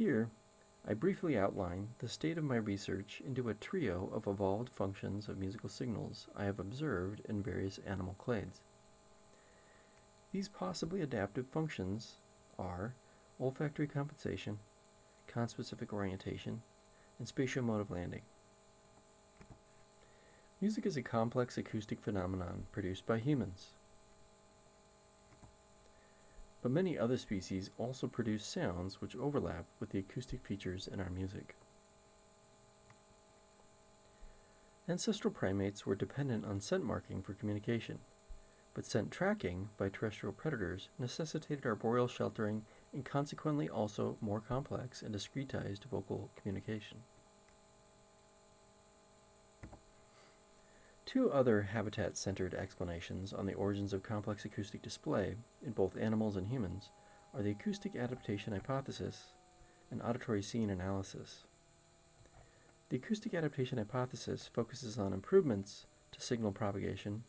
Here, I briefly outline the state of my research into a trio of evolved functions of musical signals I have observed in various animal clades. These possibly adaptive functions are olfactory compensation, conspecific orientation, and spatial mode of landing. Music is a complex acoustic phenomenon produced by humans. But many other species also produce sounds which overlap with the acoustic features in our music. Ancestral primates were dependent on scent marking for communication, but scent tracking by terrestrial predators necessitated arboreal sheltering and consequently also more complex and discretized vocal communication. Two other habitat-centered explanations on the origins of complex acoustic display in both animals and humans are the acoustic adaptation hypothesis and auditory scene analysis. The acoustic adaptation hypothesis focuses on improvements to signal propagation,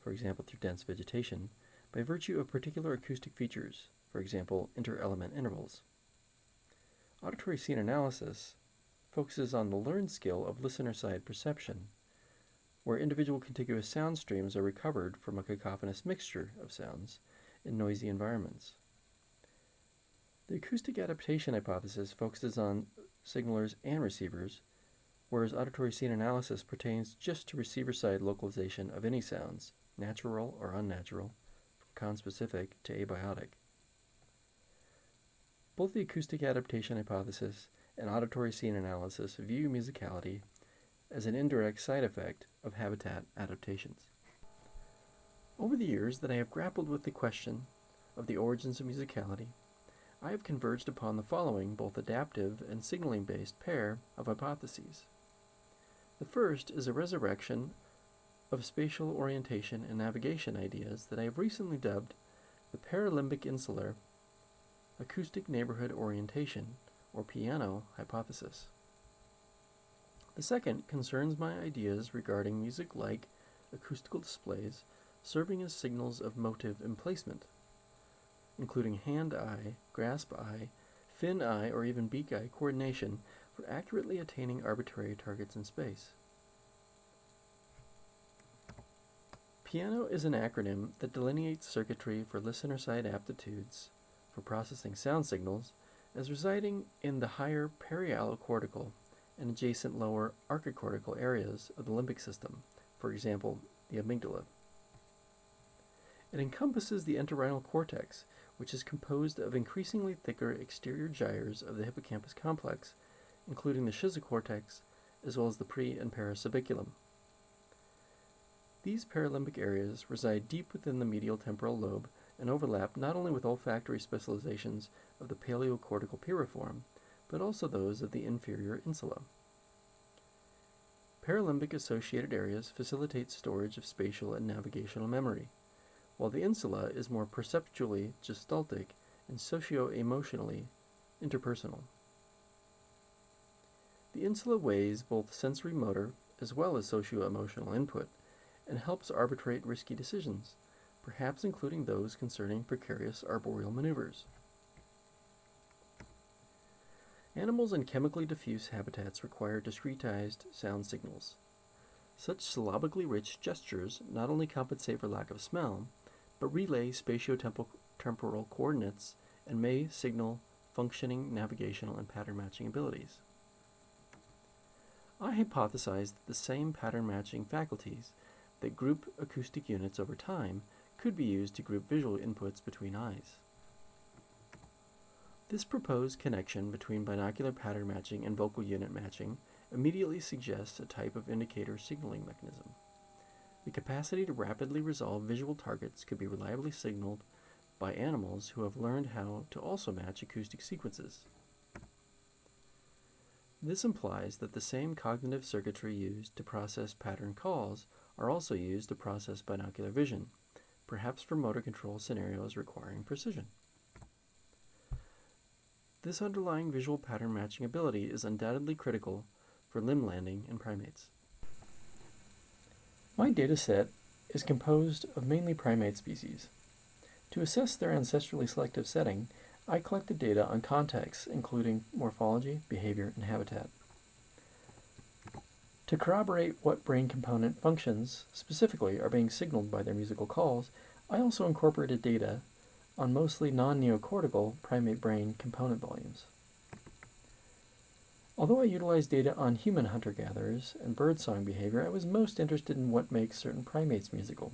for example through dense vegetation, by virtue of particular acoustic features, for example inter-element intervals. Auditory scene analysis focuses on the learned skill of listener-side perception where individual contiguous sound streams are recovered from a cacophonous mixture of sounds in noisy environments. The acoustic adaptation hypothesis focuses on signalers and receivers, whereas auditory scene analysis pertains just to receiver-side localization of any sounds, natural or unnatural, from conspecific to abiotic. Both the acoustic adaptation hypothesis and auditory scene analysis view musicality as an indirect side effect of habitat adaptations. Over the years that I have grappled with the question of the origins of musicality, I have converged upon the following both adaptive and signaling based pair of hypotheses. The first is a resurrection of spatial orientation and navigation ideas that I have recently dubbed the paralimbic insular acoustic neighborhood orientation, or PIANO, hypothesis. The second concerns my ideas regarding music-like acoustical displays serving as signals of motive emplacement, including hand-eye, grasp-eye, fin-eye, or even beak-eye coordination for accurately attaining arbitrary targets in space. PIANO is an acronym that delineates circuitry for listener-side aptitudes for processing sound signals as residing in the higher periallocortical and adjacent lower archicortical areas of the limbic system, for example, the amygdala. It encompasses the entorhinal cortex, which is composed of increasingly thicker exterior gyres of the hippocampus complex, including the schizocortex, as well as the pre and parasubiculum. These paralimbic areas reside deep within the medial temporal lobe and overlap not only with olfactory specializations of the paleocortical piriform, but also those of the inferior insula. Paralimbic associated areas facilitate storage of spatial and navigational memory, while the insula is more perceptually gestaltic and socio-emotionally interpersonal. The insula weighs both sensory motor as well as socio-emotional input and helps arbitrate risky decisions, perhaps including those concerning precarious arboreal maneuvers. Animals in chemically diffuse habitats require discretized sound signals. Such syllabically rich gestures not only compensate for lack of smell, but relay spatiotemporal coordinates and may signal functioning navigational and pattern matching abilities. I hypothesized that the same pattern matching faculties that group acoustic units over time could be used to group visual inputs between eyes. This proposed connection between binocular pattern matching and vocal unit matching immediately suggests a type of indicator signaling mechanism. The capacity to rapidly resolve visual targets could be reliably signaled by animals who have learned how to also match acoustic sequences. This implies that the same cognitive circuitry used to process pattern calls are also used to process binocular vision, perhaps for motor control scenarios requiring precision. This underlying visual pattern matching ability is undoubtedly critical for limb landing in primates. My dataset is composed of mainly primate species. To assess their ancestrally selective setting, I collected data on contexts including morphology, behavior, and habitat. To corroborate what brain component functions specifically are being signaled by their musical calls, I also incorporated data on mostly non-neocortical primate brain component volumes. Although I utilized data on human hunter-gatherers and birdsong behavior, I was most interested in what makes certain primates musical.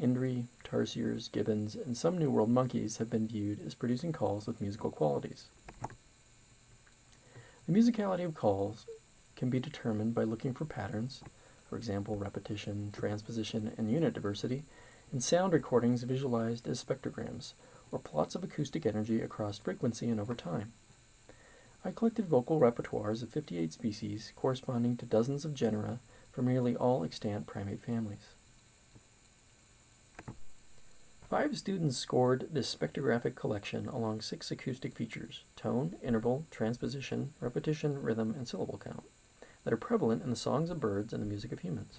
Indri, tarsiers, gibbons, and some New World monkeys have been viewed as producing calls with musical qualities. The musicality of calls can be determined by looking for patterns, for example repetition, transposition, and unit diversity, in sound recordings visualized as spectrograms, or plots of acoustic energy across frequency and over time. I collected vocal repertoires of 58 species corresponding to dozens of genera from nearly all extant primate families. Five students scored this spectrographic collection along six acoustic features tone, interval, transposition, repetition, rhythm, and syllable count that are prevalent in the songs of birds and the music of humans.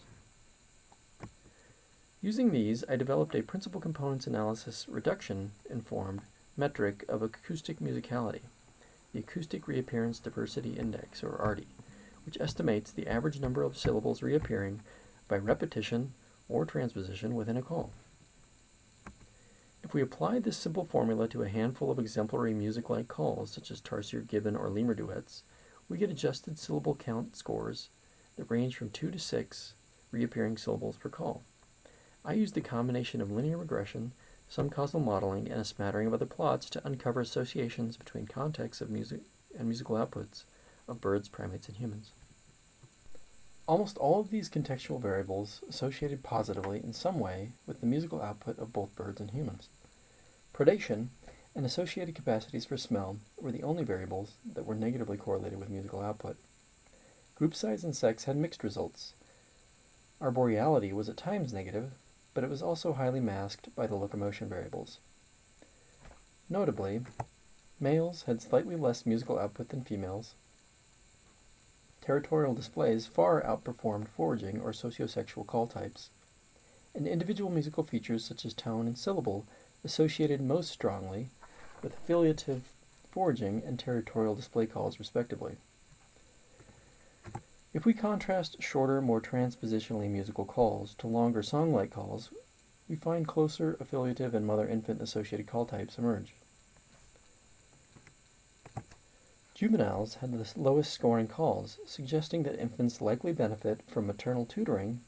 Using these, I developed a principal components analysis reduction informed metric of acoustic musicality the Acoustic Reappearance Diversity Index, or ARDI, which estimates the average number of syllables reappearing by repetition or transposition within a call. If we apply this simple formula to a handful of exemplary music-like calls, such as tarsier, gibbon, or lemur duets, we get adjusted syllable count scores that range from 2 to 6 reappearing syllables per call. I used a combination of linear regression some causal modeling, and a smattering of other plots to uncover associations between contexts of music and musical outputs of birds, primates, and humans. Almost all of these contextual variables associated positively in some way with the musical output of both birds and humans. Predation and associated capacities for smell were the only variables that were negatively correlated with musical output. Group size and sex had mixed results. Arboreality was at times negative, but it was also highly masked by the locomotion variables. Notably, males had slightly less musical output than females. Territorial displays far outperformed foraging or sociosexual call types, and individual musical features such as tone and syllable associated most strongly with affiliative foraging and territorial display calls respectively. If we contrast shorter, more transpositionally musical calls to longer song-like calls, we find closer affiliative and mother-infant associated call types emerge. Juveniles had the lowest scoring calls, suggesting that infants likely benefit from maternal tutoring,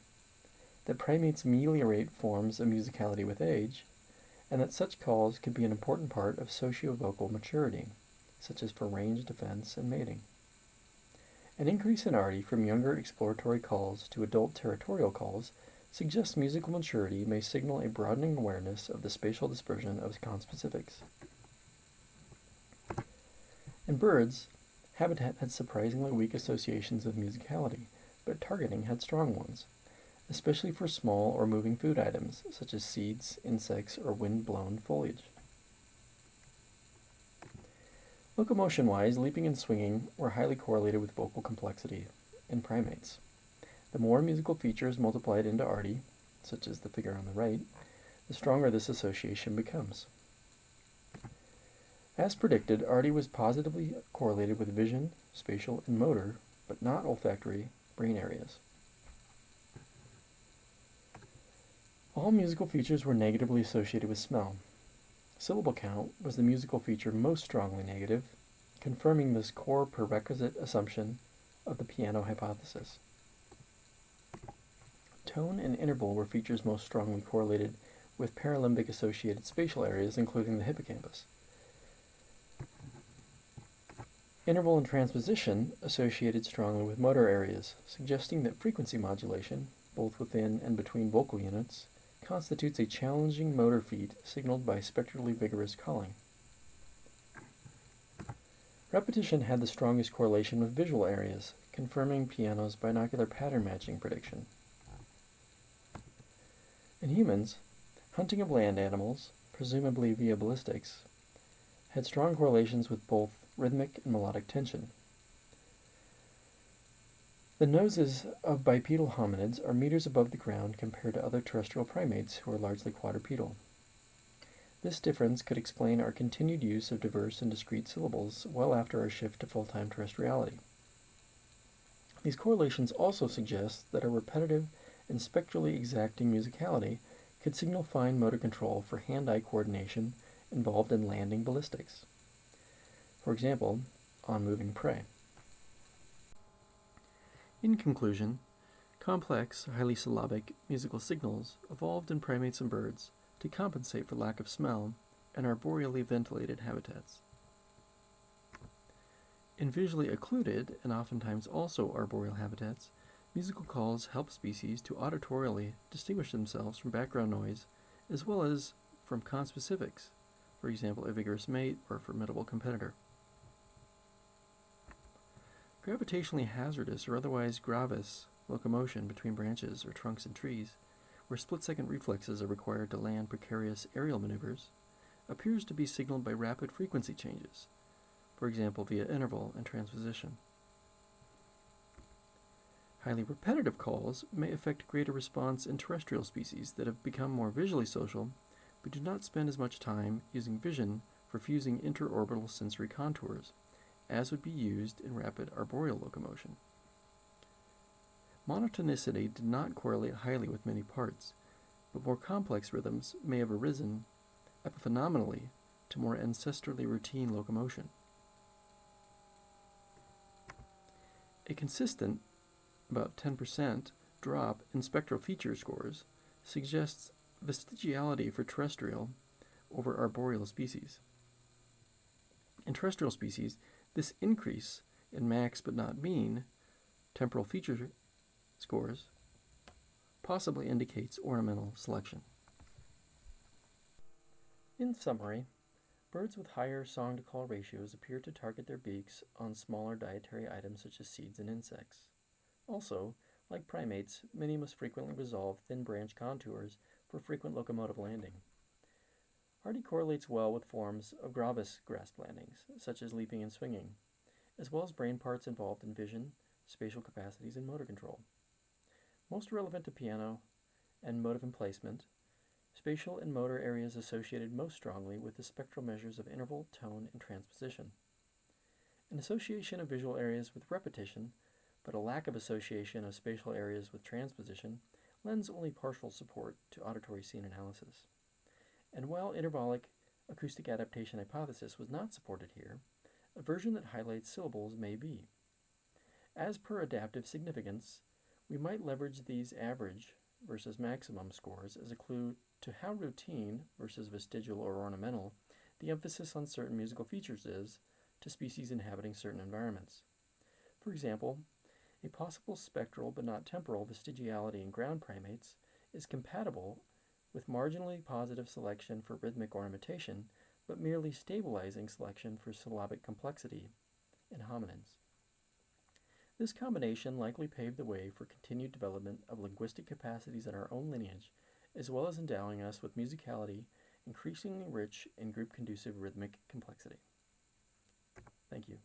that primates ameliorate forms of musicality with age, and that such calls could be an important part of socio-vocal maturity, such as for range defense and mating. An increase in ARDI from younger exploratory calls to adult territorial calls suggests musical maturity may signal a broadening awareness of the spatial dispersion of conspecifics. In birds, habitat had surprisingly weak associations of musicality, but targeting had strong ones, especially for small or moving food items such as seeds, insects, or wind-blown foliage. Locomotion-wise, leaping and swinging were highly correlated with vocal complexity in primates. The more musical features multiplied into ARDI, such as the figure on the right, the stronger this association becomes. As predicted, ARDI was positively correlated with vision, spatial, and motor, but not olfactory brain areas. All musical features were negatively associated with smell, Syllable count was the musical feature most strongly negative, confirming this core prerequisite assumption of the piano hypothesis. Tone and interval were features most strongly correlated with paralimbic associated spatial areas, including the hippocampus. Interval and transposition associated strongly with motor areas, suggesting that frequency modulation, both within and between vocal units, constitutes a challenging motor feat signaled by spectrally vigorous calling. Repetition had the strongest correlation with visual areas, confirming piano's binocular pattern matching prediction. In humans, hunting of land animals, presumably via ballistics, had strong correlations with both rhythmic and melodic tension. The noses of bipedal hominids are meters above the ground compared to other terrestrial primates who are largely quadrupedal. This difference could explain our continued use of diverse and discrete syllables well after our shift to full-time terrestriality. These correlations also suggest that our repetitive and spectrally exacting musicality could signal fine motor control for hand-eye coordination involved in landing ballistics. For example, on moving prey. In conclusion, complex, highly syllabic musical signals evolved in primates and birds to compensate for lack of smell in arboreally ventilated habitats. In visually occluded, and oftentimes also arboreal habitats, musical calls help species to auditorially distinguish themselves from background noise as well as from conspecifics, for example, a vigorous mate or a formidable competitor. Gravitationally hazardous or otherwise gravis locomotion between branches or trunks and trees where split-second reflexes are required to land precarious aerial maneuvers, appears to be signaled by rapid frequency changes, for example via interval and transposition. Highly repetitive calls may affect greater response in terrestrial species that have become more visually social but do not spend as much time using vision for fusing interorbital sensory contours as would be used in rapid arboreal locomotion. Monotonicity did not correlate highly with many parts, but more complex rhythms may have arisen epiphenomenally to more ancestrally routine locomotion. A consistent, about 10%, drop in spectral feature scores suggests vestigiality for terrestrial over arboreal species. In terrestrial species, this increase in max but not mean temporal feature scores possibly indicates ornamental selection. In summary, birds with higher song to call ratios appear to target their beaks on smaller dietary items such as seeds and insects. Also, like primates, many must frequently resolve thin branch contours for frequent locomotive landing. ARDI correlates well with forms of gravis grasp landings, such as leaping and swinging, as well as brain parts involved in vision, spatial capacities, and motor control. Most relevant to piano and motive emplacement, spatial and motor areas associated most strongly with the spectral measures of interval, tone, and transposition. An association of visual areas with repetition, but a lack of association of spatial areas with transposition, lends only partial support to auditory scene analysis. And while intervallic acoustic adaptation hypothesis was not supported here, a version that highlights syllables may be. As per adaptive significance, we might leverage these average versus maximum scores as a clue to how routine versus vestigial or ornamental the emphasis on certain musical features is to species inhabiting certain environments. For example, a possible spectral but not temporal vestigiality in ground primates is compatible with marginally positive selection for rhythmic ornamentation, but merely stabilizing selection for syllabic complexity in hominins. This combination likely paved the way for continued development of linguistic capacities in our own lineage, as well as endowing us with musicality increasingly rich in group conducive rhythmic complexity. Thank you.